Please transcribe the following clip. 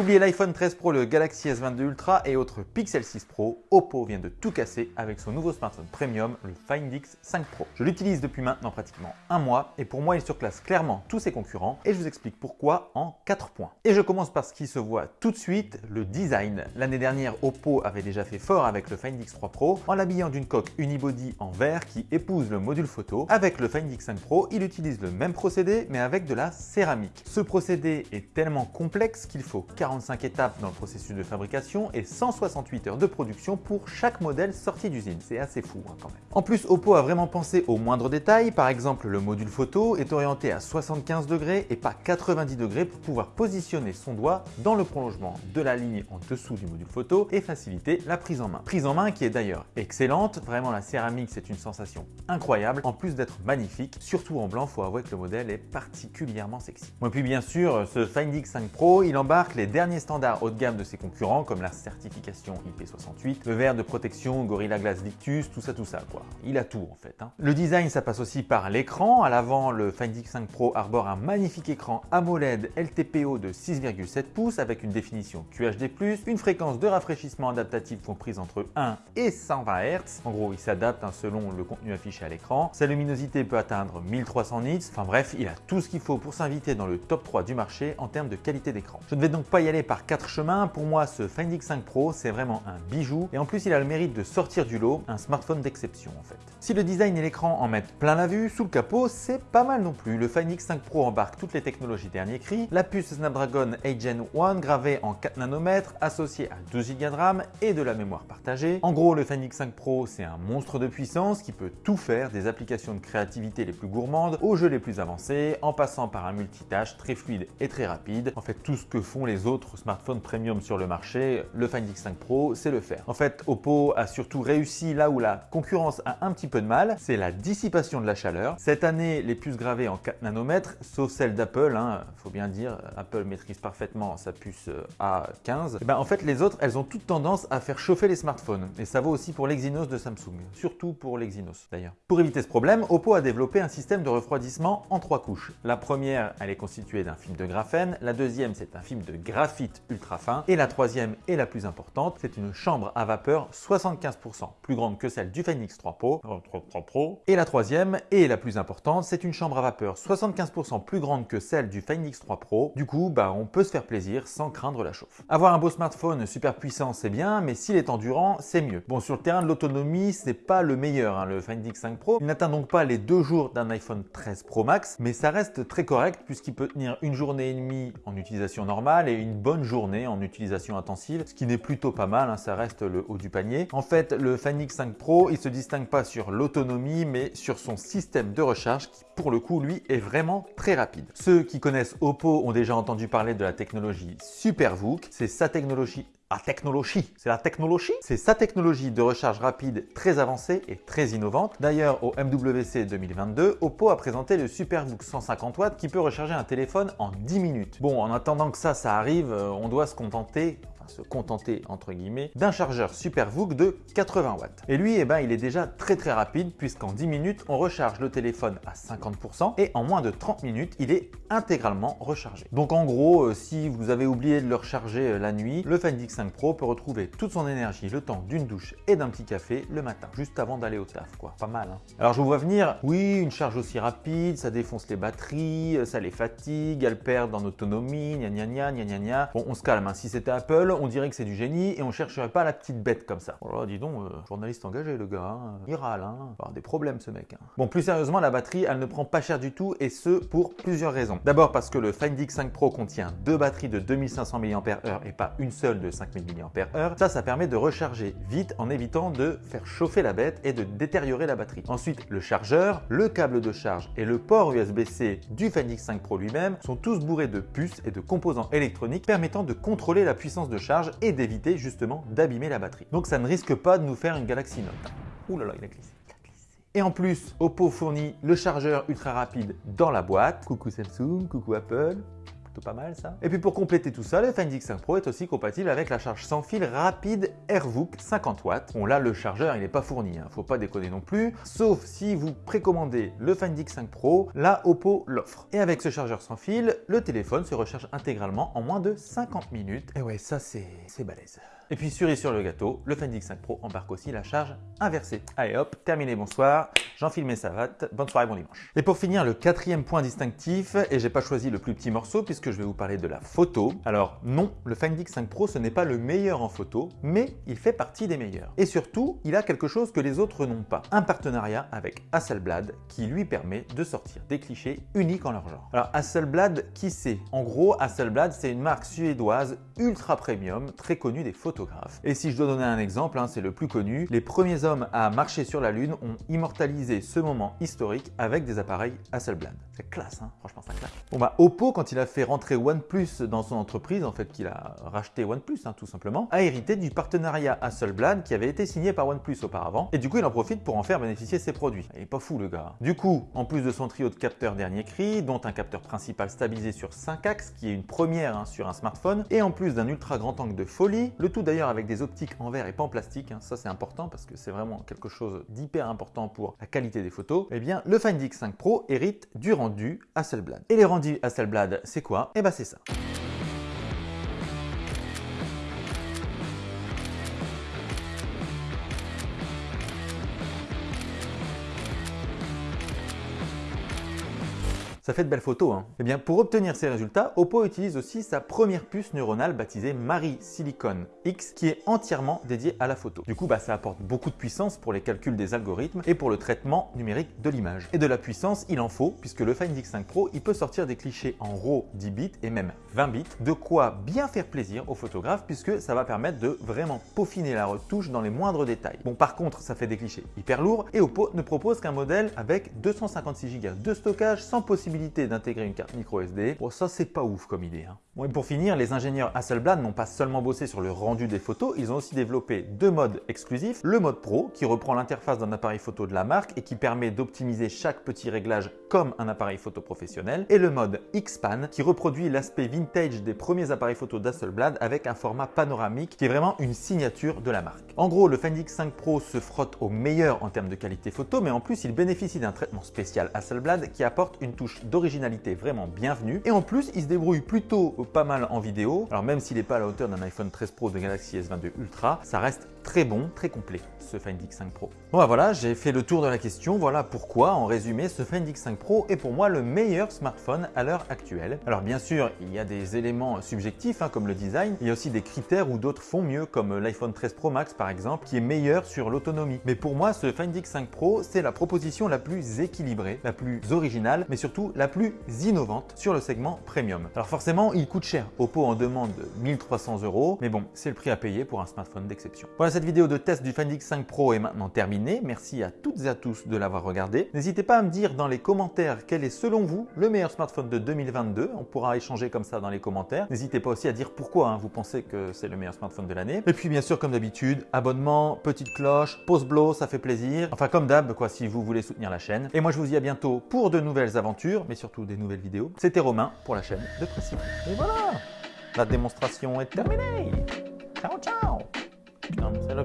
Oubliez l'iPhone 13 Pro, le Galaxy S22 Ultra et autres Pixel 6 Pro, Oppo vient de tout casser avec son nouveau smartphone premium, le Find X 5 Pro. Je l'utilise depuis maintenant pratiquement un mois et pour moi il surclasse clairement tous ses concurrents et je vous explique pourquoi en 4 points. Et je commence par ce qui se voit tout de suite, le design. L'année dernière, Oppo avait déjà fait fort avec le Find X3 Pro en l'habillant d'une coque unibody en verre qui épouse le module photo. Avec le Find X5 Pro, il utilise le même procédé mais avec de la céramique. Ce procédé est tellement complexe qu'il faut 45 étapes dans le processus de fabrication et 168 heures de production pour chaque modèle sorti d'usine. C'est assez fou hein, quand même. En plus, Oppo a vraiment pensé aux moindres détails. Par exemple, le module photo est orienté à 75 degrés et pas 90 degrés pour pouvoir positionner son doigt dans le prolongement de la ligne en dessous du module photo et faciliter la prise en main. Prise en main qui est d'ailleurs excellente. Vraiment, la céramique, c'est une sensation incroyable. En plus d'être magnifique, surtout en blanc, faut avouer que le modèle est particulièrement sexy. Et puis bien sûr, ce Find X5 Pro, il embarque les derniers standards haut de gamme de ses concurrents comme la certification IP68, le verre de protection Gorilla Glass Victus, tout ça tout ça quoi. Il a tout en fait. Hein. Le design ça passe aussi par l'écran. À l'avant, le Find X5 Pro arbore un magnifique écran AMOLED LTPO de 6,7 pouces avec une définition QHD+, une fréquence de rafraîchissement adaptative comprise entre 1 et 120 Hz. En gros, il s'adapte hein, selon le contenu affiché à l'écran. Sa luminosité peut atteindre 1300 nits. Enfin bref, il a tout ce qu'il faut pour s'inviter dans le top 3 du marché en termes de qualité d'écran. Je ne vais donc pas y aller par quatre chemins. Pour moi, ce Find X5 Pro, c'est vraiment un bijou. Et en plus, il a le mérite de sortir du lot, un smartphone d'exception en fait. Si le design et l'écran en mettent plein la vue, sous le capot, c'est pas mal non plus. Le Find X5 Pro embarque toutes les technologies dernier cri, la puce Snapdragon 8 Gen 1 gravée en 4 nanomètres, associée à 12 Go de RAM et de la mémoire partagée. En gros, le Find X5 Pro, c'est un monstre de puissance qui peut tout faire, des applications de créativité les plus gourmandes aux jeux les plus avancés, en passant par un multitâche très fluide et très rapide. En fait, tout ce que font les autres smartphones premium sur le marché, le Find X5 Pro, c'est le faire. En fait, Oppo a surtout réussi là où la concurrence a un petit peu de mal, c'est la dissipation de la chaleur. Cette année, les puces gravées en 4 nanomètres, sauf celle d'Apple, hein, faut bien dire, Apple maîtrise parfaitement sa puce euh, A15. Et eh ben, en fait, les autres, elles ont toute tendance à faire chauffer les smartphones. Et ça vaut aussi pour l'Exynos de Samsung, surtout pour l'Exynos d'ailleurs. Pour éviter ce problème, Oppo a développé un système de refroidissement en trois couches. La première, elle est constituée d'un film de graphène, la deuxième, c'est un film de ultra fin, et la troisième et la plus importante, c'est une chambre à vapeur 75% plus grande que celle du Phoenix 3 Pro, Pro. Et la troisième et la plus importante, c'est une chambre à vapeur 75% plus grande que celle du Find X3 Pro. Du coup, bah, on peut se faire plaisir sans craindre la chauffe. Avoir un beau smartphone super puissant, c'est bien, mais s'il est endurant, c'est mieux. Bon, sur le terrain de l'autonomie, c'est pas le meilleur, hein, le Find X5 Pro. Il n'atteint donc pas les deux jours d'un iPhone 13 Pro Max, mais ça reste très correct puisqu'il peut tenir une journée et demie en utilisation normale et une bonne journée en utilisation intensive, ce qui n'est plutôt pas mal, hein, ça reste le haut du panier. En fait, le Find X5 Pro, il se distingue pas sur l'autonomie, mais sur son système de recharge qui, pour le coup, lui, est vraiment très rapide. Ceux qui connaissent Oppo ont déjà entendu parler de la technologie SuperVOOC. C'est sa technologie la technologie, c'est la technologie C'est sa technologie de recharge rapide très avancée et très innovante. D'ailleurs, au MWC 2022, Oppo a présenté le SuperVOOC 150 watts qui peut recharger un téléphone en 10 minutes. Bon, en attendant que ça, ça arrive, euh, on doit se contenter se contenter entre guillemets d'un chargeur SuperVOOC de 80 watts. Et lui, eh ben, il est déjà très très rapide puisqu'en 10 minutes, on recharge le téléphone à 50% et en moins de 30 minutes, il est intégralement rechargé. Donc en gros, euh, si vous avez oublié de le recharger euh, la nuit, le Find X5 Pro peut retrouver toute son énergie le temps d'une douche et d'un petit café le matin, juste avant d'aller au taf quoi. Pas mal hein Alors je vous vois venir, oui, une charge aussi rapide, ça défonce les batteries, ça les fatigue, elles perdent en autonomie, gna gna gna gna gna gna. Bon, on se calme, hein. si c'était Apple, on dirait que c'est du génie et on chercherait pas la petite bête comme ça. Oh dis donc, euh, journaliste engagé le gars, hein. il râle, hein. des problèmes ce mec. Hein. Bon, plus sérieusement, la batterie, elle ne prend pas cher du tout et ce pour plusieurs raisons. D'abord parce que le Find X5 Pro contient deux batteries de 2500 mAh et pas une seule de 5000 mAh. Ça, ça permet de recharger vite en évitant de faire chauffer la bête et de détériorer la batterie. Ensuite, le chargeur, le câble de charge et le port USB-C du Find X5 Pro lui-même sont tous bourrés de puces et de composants électroniques permettant de contrôler la puissance de charge et d'éviter justement d'abîmer la batterie. Donc ça ne risque pas de nous faire une Galaxy Note. Ouh là là, il a glissé. Et en plus, Oppo fournit le chargeur ultra rapide dans la boîte. Coucou Samsung, coucou Apple. Plutôt pas mal ça. Et puis pour compléter tout ça, le Find X5 Pro est aussi compatible avec la charge sans fil rapide AirVook 50 watts. Bon là le chargeur il n'est pas fourni, hein, faut pas déconner non plus, sauf si vous précommandez le Find X5 Pro, là Oppo l'offre. Et avec ce chargeur sans fil, le téléphone se recharge intégralement en moins de 50 minutes. Et ouais ça c'est balèze. Et puis cerise sur le gâteau, le Find X5 Pro embarque aussi la charge inversée. Allez hop, terminé, bonsoir, j'enfile mes savates, bonne soirée, bon dimanche. Et pour finir, le quatrième point distinctif, et j'ai pas choisi le plus petit morceau puisque je vais vous parler de la photo. Alors non, le Find X5 Pro ce n'est pas le meilleur en photo, mais il fait partie des meilleurs. Et surtout, il a quelque chose que les autres n'ont pas, un partenariat avec Hasselblad qui lui permet de sortir des clichés uniques en leur genre. Alors Hasselblad, qui c'est? En gros, Hasselblad c'est une marque suédoise ultra premium, très connue des photos et si je dois donner un exemple, hein, c'est le plus connu, les premiers hommes à marcher sur la Lune ont immortalisé ce moment historique avec des appareils Hasselblad. C'est classe, hein franchement ça classe. Bon bah Oppo, quand il a fait rentrer OnePlus dans son entreprise, en fait qu'il a racheté OnePlus hein, tout simplement, a hérité du partenariat Hasselblad qui avait été signé par OnePlus auparavant, et du coup il en profite pour en faire bénéficier ses produits. Il est pas fou le gars. Du coup, en plus de son trio de capteurs dernier cri, dont un capteur principal stabilisé sur 5 axes, qui est une première sur un smartphone, et en plus d'un ultra grand angle de folie, le tout d'ailleurs avec des optiques en verre et pas en plastique, hein. ça c'est important parce que c'est vraiment quelque chose d'hyper important pour la qualité des photos, eh bien le Find X5 Pro hérite du rendu Hasselblad. Et les rendus Hasselblad, c'est quoi? Eh bien c'est ça. Ça fait de belles photos. Hein. Eh bien, pour obtenir ces résultats, Oppo utilise aussi sa première puce neuronale baptisée Mari Silicon X qui est entièrement dédiée à la photo. Du coup, bah, ça apporte beaucoup de puissance pour les calculs des algorithmes et pour le traitement numérique de l'image. Et de la puissance, il en faut puisque le Find X5 Pro, il peut sortir des clichés en RAW 10 bits et même 20 bits, de quoi bien faire plaisir aux photographes puisque ça va permettre de vraiment peaufiner la retouche dans les moindres détails. Bon, par contre, ça fait des clichés hyper lourds et Oppo ne propose qu'un modèle avec 256 Go de stockage sans possibilité d'intégrer une carte micro SD. Bon, ça, c'est pas ouf comme idée. Hein. Bon, et pour finir, les ingénieurs Hasselblad n'ont pas seulement bossé sur le rendu des photos, ils ont aussi développé deux modes exclusifs. Le mode Pro, qui reprend l'interface d'un appareil photo de la marque et qui permet d'optimiser chaque petit réglage comme un appareil photo professionnel. Et le mode X-Pan, qui reproduit l'aspect vintage des premiers appareils photo d'Hasselblad avec un format panoramique qui est vraiment une signature de la marque. En gros, le Find X5 Pro se frotte au meilleur en termes de qualité photo, mais en plus, il bénéficie d'un traitement spécial Hasselblad qui apporte une touche d'originalité vraiment bienvenue. Et en plus, il se débrouille plutôt pas mal en vidéo. Alors même s'il n'est pas à la hauteur d'un iPhone 13 Pro de Galaxy S22 Ultra, ça reste très bon, très complet ce Find X5 Pro. Bon bah voilà, j'ai fait le tour de la question. Voilà pourquoi, en résumé, ce Find X5 Pro est pour moi le meilleur smartphone à l'heure actuelle. Alors bien sûr, il y a des éléments subjectifs hein, comme le design. Il y a aussi des critères où d'autres font mieux comme l'iPhone 13 Pro Max par exemple qui est meilleur sur l'autonomie. Mais pour moi, ce Find X5 Pro, c'est la proposition la plus équilibrée, la plus originale, mais surtout la plus innovante sur le segment premium. Alors forcément, il coûte cher. Oppo en demande 1300 euros, mais bon, c'est le prix à payer pour un smartphone d'exception. Cette vidéo de test du Find X5 Pro est maintenant terminée. Merci à toutes et à tous de l'avoir regardé. N'hésitez pas à me dire dans les commentaires quel est selon vous le meilleur smartphone de 2022. On pourra échanger comme ça dans les commentaires. N'hésitez pas aussi à dire pourquoi hein, vous pensez que c'est le meilleur smartphone de l'année. Et puis bien sûr, comme d'habitude, abonnement, petite cloche, pause blow, ça fait plaisir. Enfin comme d'hab, quoi, si vous voulez soutenir la chaîne. Et moi, je vous dis à bientôt pour de nouvelles aventures, mais surtout des nouvelles vidéos. C'était Romain pour la chaîne de Précis. Et voilà La démonstration est terminée Ciao, ciao Putain, c'est là